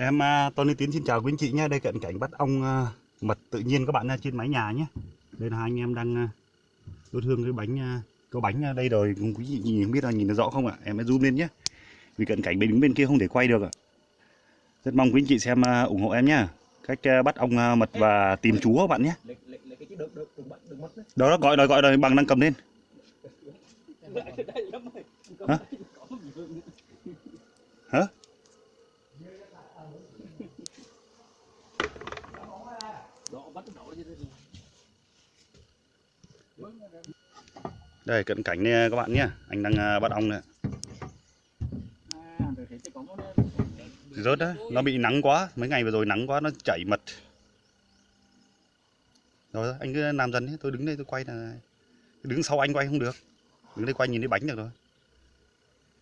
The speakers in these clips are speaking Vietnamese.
Em uh, Tony Tiến xin chào quý anh chị nhé. Đây cận cảnh bắt ong uh, mật tự nhiên các bạn nha, trên mái nhà nhé. Đây là hai anh em đang à, uh, đốt hương cái bánh có bánh đây rồi. Quý chị nhìn không biết là nhìn nó rõ không ạ? Em sẽ zoom lên nhé. Vì cận cảnh bên đứng bên kia không thể quay được ạ. Rất mong quý anh chị xem ủng hộ em nhé. Cách bắt ong mật và tìm chú các bạn nhé. Đó, đó gọi rồi gọi rồi bằng đang cầm lên. Hả? Hả? Đây cận cảnh này các bạn nhé. Anh đang à, bắt ong này, Rớt đấy Nó bị nắng quá. Mấy ngày vừa rồi nắng quá nó chảy mật. Rồi anh cứ làm dần đi. Tôi đứng đây tôi quay là Đứng sau anh quay không được. Đứng đây quay nhìn thấy bánh được rồi.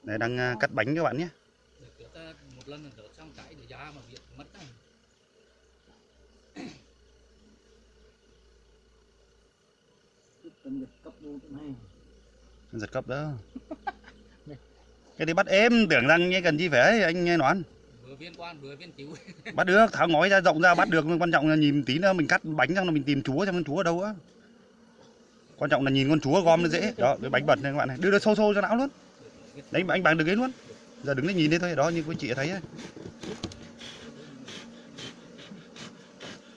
Đây đang à, cắt bánh các bạn nhé. Hãy subscribe cho kênh Ghiền Mì Gõ để không bỏ lỡ những video hấp dẫn Giật cấp đó. Cái đấy bắt êm Tưởng rằng như cần chi phải anh nghe nói. Viên quan vừa viên cứu bắt được tháo ngói ra rộng ra bắt được. Quan trọng là nhìn tí nữa mình cắt bánh xong là mình tìm chúa xem con chúa ở đâu á. Quan trọng là nhìn con chúa gom nó dễ. Đó cái bánh bật này các bạn này. Đưa nó sâu sâu cho não luôn. Đánh anh bằng được ấy luôn. Giờ đứng đấy nhìn đây thôi đó như quý chị thấy ấy.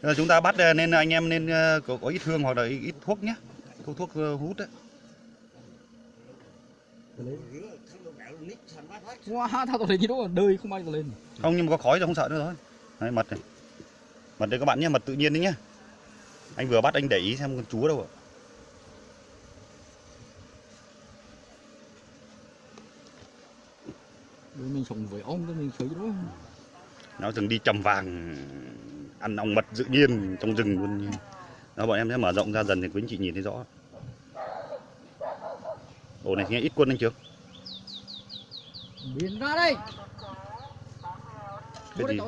Giờ chúng ta bắt ờ, nên anh em nên ờ, có, có ít hương hoặc là ít thuốc nhé. Thuốc thuốc ờ, hút đấy wow tao tao lên gì đó đời không ai tao lên không nhưng mà có khói rồi không sợ nữa thôi. Đấy, mật này. Mật đây các bạn nhé mật tự nhiên đấy nhá. Anh vừa bắt anh để ý xem con chúa đâu ạ. Mình sống với ông thì mình thấy đó nó từng đi trầm vàng ăn ong mật tự nhiên trong rừng luôn nó bọn em sẽ mở rộng ra dần thì quý anh chị nhìn thấy rõ ổ này nghe ít quân anh chưa? Biến ra đây. Cái gì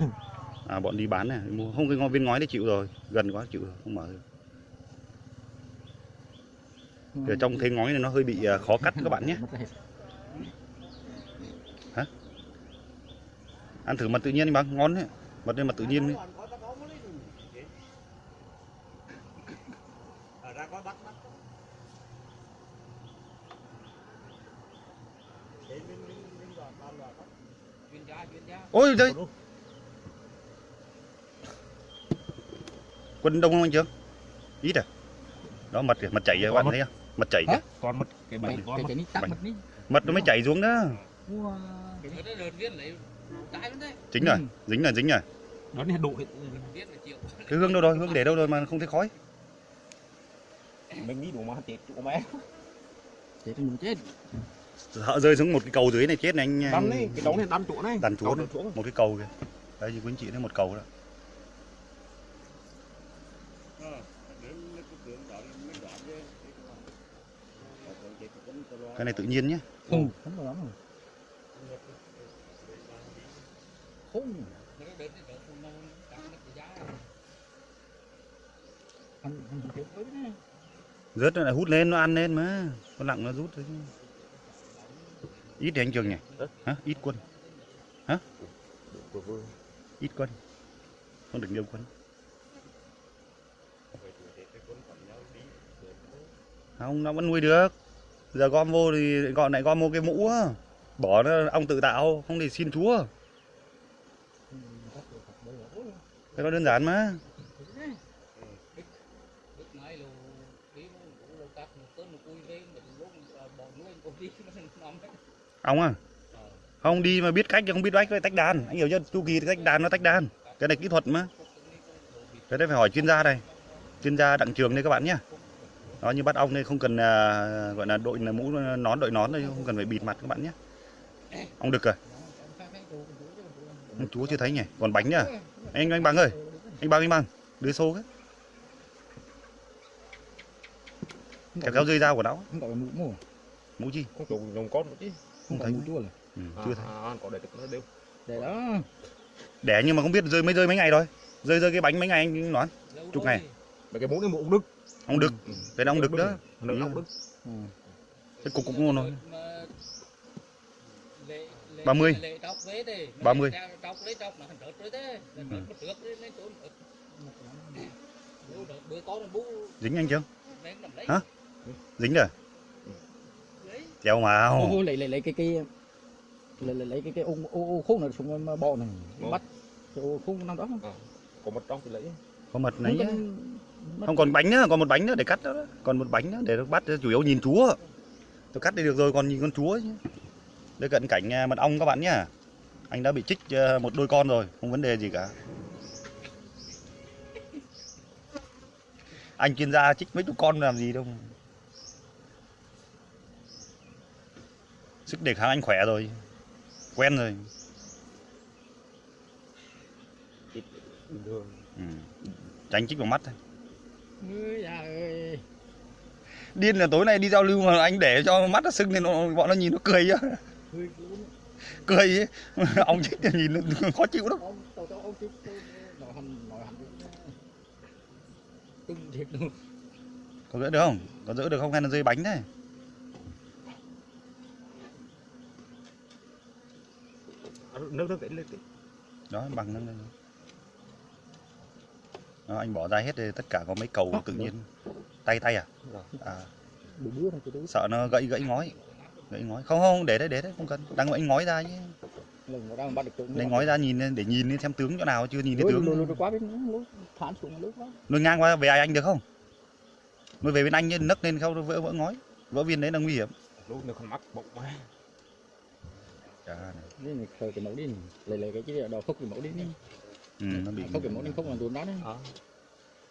à bọn đi bán này mua. Không cái ngôi viên ngói đấy chịu rồi. Gần quá chịu rồi không mở được. Ở trong thế ngói này nó hơi bị à, khó cắt các bạn nhé. Hết. ăn thử mật tự nhiên đi bằng ngon đấy. Mật đây mật tự nhiên đấy chuyên gia chuyên gia ôi đây quân đông không anh chưa? Ít à? Đó mật kìa mật chảy kìa các bạn thấy không? Mật chảy kìa. Con mất cái bánh con mật mật. nó mới chảy xuống đó. Chính rồi Ừ. dính rồi dính rồi. Đó độ là chịu cái hương đâu rồi? Hương để đâu rồi mà không thấy khói? Mình nghĩ đủ mà chết chỗ mẹ chết mình chết sợ rơi xuống một cái cầu dưới này chết này anh đâm đi cái đống này đâm chỗ này. này. chỗ. Một cái cầu kìa. Đấy thì quý anh chị thấy một cầu đó. Cái này tự nhiên nhé ừ. Không. Rồi không rớt nó lại hút lên nó ăn lên mà. Con lặng nó rút thôi chứ ít thì anh trường nhỉ? Hả? Ít quân. Ít quân. Không được nhiều quân. Không nó vẫn nuôi được. Giờ gom vô thì gọi lại gom vô cái mũ á. Bỏ nó ong tự tạo không để xin chúa. Cái đó đơn giản mà nó ong à? Không đi mà biết cách chứ không biết cách tách đàn. Anh hiểu chưa? Chu kỳ tách đàn nó tách đàn. Cái này kỹ thuật mà. Cái đấy phải hỏi chuyên gia đây. Chuyên gia đặng trường đây các bạn nhé. Đó như bắt ong đây không cần à, gọi là đội là mũ nón đội nón đây không cần phải bịt mặt các bạn nhé. Ong đực à? Ông chúa chưa thấy nhỉ? Còn bánh nhá anh anh bằng ơi anh bằng anh bằng đưa xô cái. Kéo kéo rơi dao của nó. Là mũ mù mũ chi? Không chỗ con nữa chứ không thấy chua là ừ, chưa thấy. à, có để được nó đều để đó. Đẻ nhưng mà không biết rơi mới rơi mấy ngày rồi rơi rơi cái bánh mấy ngày anh nói. Chục ngày. mấy cái mũ này mũ ông đức. Ông đực cái đó ông đực đó. Ừ. ông đức. Ừ. cái cục cục ngon thôi. Lệ lệ 30. Lệ trọc về đi. 30. Trọc lấy trọc nó thành rớt rồi Ừ. đợt bữa có nó bú dính anh chưa. Hả? dính rồi Đấy. treo mà ô lấy lấy lấy cái cái lấy lấy lấy cái cái ô ô khúc này xuống mà bò này bắt cái ô khúc năm đó. Có một trong thì lấy. có mật Không nấy cần- không còn bánh nữa còn một bánh nữa để cắt đó, còn một bánh nữa để nó bắt chủ yếu nhìn chúa. Tôi cắt đi được rồi còn nhìn con chúa chứ. Đây cận cảnh à, mật ong các bạn nhá. Anh đã bị trích à, một đôi con rồi không vấn đề gì cả. Anh chuyên gia trích mấy chục con làm gì đâu sức đề kháng anh khỏe rồi. Quen rồi. Bình thường. ừ. tránh chích vào mắt thôi. Ơi điên là tối nay đi giao lưu mà anh để cho mắt nó sưng nên nó, bọn nó nhìn nó cười chứ cười ấy. ông chích thì nhìn nó khó chịu lắm. Có giữ được không? Có giữ được không? Hay là rơi bánh đấy Nước nước lên tí. đó bằng nó đó, anh bỏ ra hết thì tất cả có mấy cầu tự nhiên. Tay tay à, Rồi. à. Sợ nó gãy gãy ngói. Gãy ngói. Không không để đấy để đấy không cần. Đang anh ngói ra chứ. Nó được lấy ngói ra nhìn để nhìn xem tướng chỗ nào chưa nhìn thấy tướng. nuôi ngang qua về ai anh được không? Nuôi về bên anh nấc lên không vỡ vỡ ngói. Vỡ viên đấy là nguy hiểm. Lúc nữa không mắc bụng Chà, này. khởi cái mẫu đi. Lấy lấy cái cái đầu khúc cái mẫu đi. Đi ừ, nó bị khúc cái mẫu đi khúc là tuần đó đấy. À.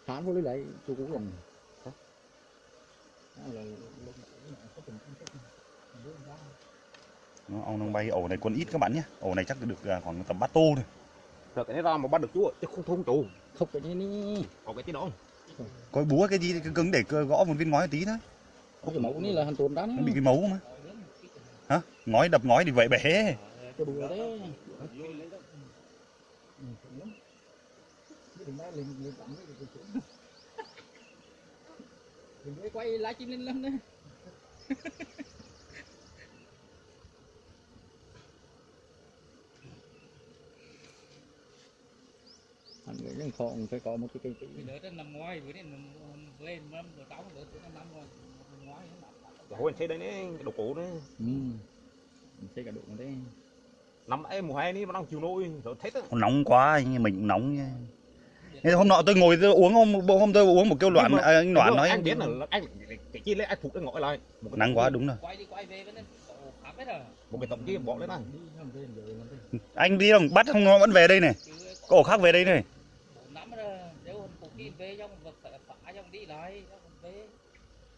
thán vô lấy lại chú cũ lần Hả? Đó là- Nó, ông đang bay ổ này quân ít các bạn nhé. Ổ này chắc được à, khoảng tầm bát tô thôi. Rồi cái này ra mà bắt được chú chứ không thôn chủ. khúc cái này đi. Có cái tí đó. có búa cái gì cứ cứng để cơ- gõ một viên ngói một tí thôi. Khúc cái mẫu này là hàng tuần đó nó bị cái mấu mà hả ngói đập ngói thì vậy bể Đừng quay lá chim lên lắm đấy. Anh nghĩ rằng còn phải có một cái cây Vì đỡ trên nằm ngoài, bữa nay nằm lên năm rồi tám rồi tụi nó năm rồi. Rồi hồi anh thấy đấy nè, cái đồ cổ đấy. Ừ. Mình xây cả độ này đấy. Năm ấy mùa hè ní mà đang chiều nôi rồi thấy đó. nóng quá anh mình cũng nóng nha Thế hôm nọ tôi ngồi tôi uống hôm hôm tôi uống một kêu loạn Nhưng mà- à, anh loạn nói anh biết là anh cái chi lấy anh phục cái ngõ lại. Nắng quá đúng rồi Quay đi quay về cổ rồi. Một cái tổng chi bỏ lên. Đi về. anh đi đồng bắt không nó vẫn về đây này Chứ có ổ khác về đây này kia về trong vật phải phá trong đi lại về.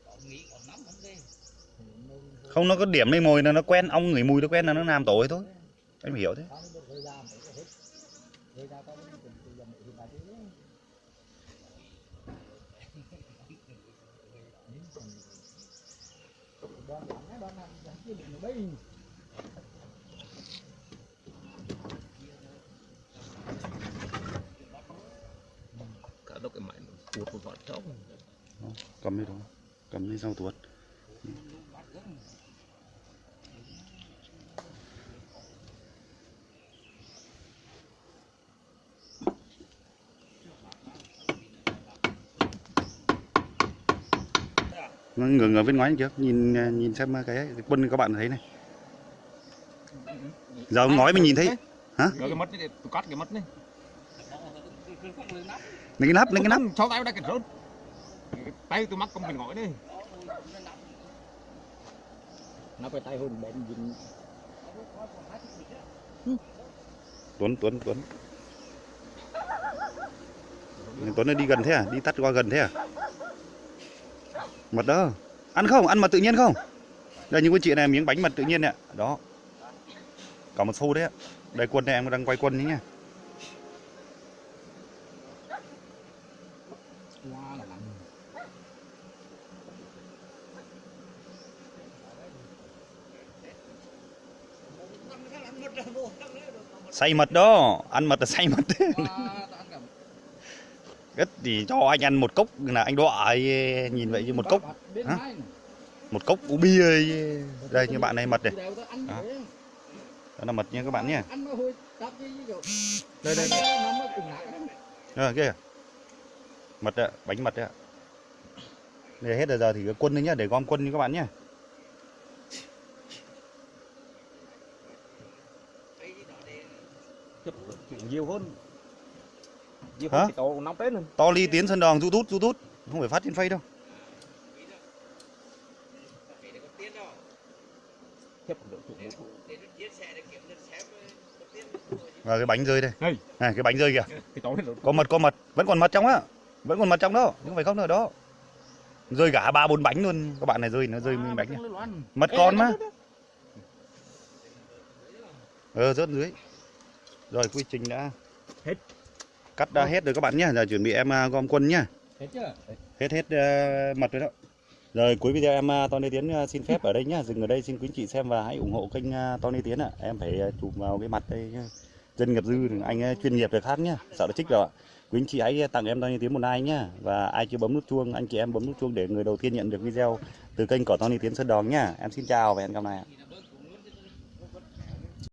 Còn nghỉ còn năm vẫn về. Không nó có điểm đây mồi là nó quen ong ngửi mùi nó quen là nó làm tổ ấy thôi phải hiểu thế cái nó. Cả đâu cái mảnh tuột một vọt trống. cầm đi đó cầm đi sau tuột Nó ngừng ở bên ngoài kia nhìn nhìn xem cái, cái quân các bạn thấy này giờ ngói mình nhìn thấy Rồi cái mất này, tôi cắt cái mất này. Không lường nắp. lấy cái nắp lấy cái nắp Cháu tay đây cái rớt. Tay tôi mắc con phải ngõi đây. Nó phải tay hồn bén dính. Tuấn Tuấn Tuấn Tuấn nó đi gần thế à đi tắt qua gần thế à mật đó. Ăn không? Ăn mật tự nhiên không? Đây những cô chị này, miếng bánh mật tự nhiên nè. Đó. Cả một xô đấy ạ. Đây, quân này, em đang quay quân đấy nha. Say xay mật đó. Ăn mật là xay mật. Rất thì cho anh ăn một cốc là anh đọa ấy, nhìn vậy như một cốc. Hả? một cốc uống bia ấy. đây như bạn này mật này. Đó. Đó. là mật nha các bạn nhé. Đây đây đây. Ờ, kia mật ạ bánh mật ạ. Đây hết rồi giờ thì quân đấy nhá để gom quân như các bạn nhé Chụp nhiều hơn. Hả? to ly tiến sân đòn rút rút rút rút. Không phải phát trên phay đâu. Và cái bánh rơi đây. Này. Cái bánh rơi kìa. Có mật có mật. Vẫn còn mật trong á. Vẫn còn mật trong đó. Không phải không nữa đó. Rơi cả ba bốn bánh luôn. Các bạn này rơi nó rơi nguyên bánh nhá mật con mà. ờ rớt dưới. Rồi quy trình đã Hết. Cắt đã hết rồi các bạn nhé. Giờ chuẩn bị em à, gom quân nhá Hết chưa? hết hết ờ, mật rồi đó. Rồi cuối video em uh, Tony Tiến ờ, xin phép ở đây nhá dừng ở đây xin quý anh chị xem và hãy ủng hộ kênh Tony Tiến ạ. Em phải chụp vào cái mặt đây nhá. dân nghiệp dư anh chuyên nghiệp được khác nhá sợ nó trích rồi ạ. Quý anh chị hãy tặng em Tony Tiến một like nhá và ai chưa bấm nút chuông anh chị em bấm nút chuông để người đầu tiên nhận được video từ kênh của Tony Tiến Sơn Đòn nhá em xin chào và hẹn gặp lại ạ